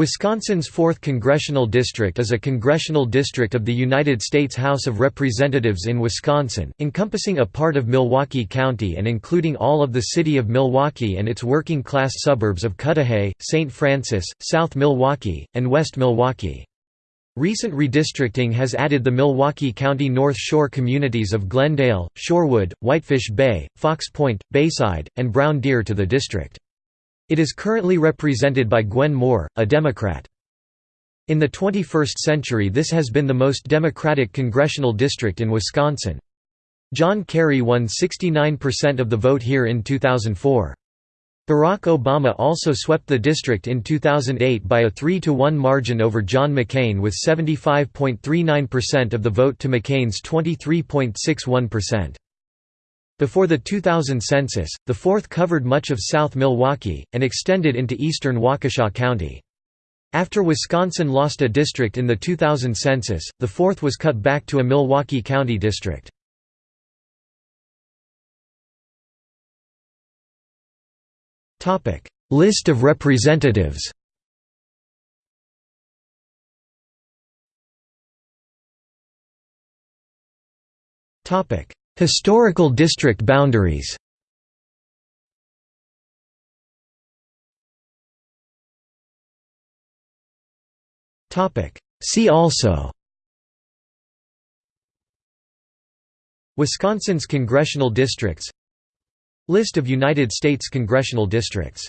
Wisconsin's 4th Congressional District is a congressional district of the United States House of Representatives in Wisconsin, encompassing a part of Milwaukee County and including all of the city of Milwaukee and its working-class suburbs of Cudahy, St. Francis, South Milwaukee, and West Milwaukee. Recent redistricting has added the Milwaukee County North Shore communities of Glendale, Shorewood, Whitefish Bay, Fox Point, Bayside, and Brown Deer to the district. It is currently represented by Gwen Moore, a Democrat. In the 21st century this has been the most Democratic congressional district in Wisconsin. John Kerry won 69% of the vote here in 2004. Barack Obama also swept the district in 2008 by a 3–1 margin over John McCain with 75.39% of the vote to McCain's 23.61%. Before the 2000 census, the 4th covered much of South Milwaukee, and extended into eastern Waukesha County. After Wisconsin lost a district in the 2000 census, the 4th was cut back to a Milwaukee County district. List of representatives Topic Historical district boundaries. See also. Wisconsin's congressional districts. List of United States congressional districts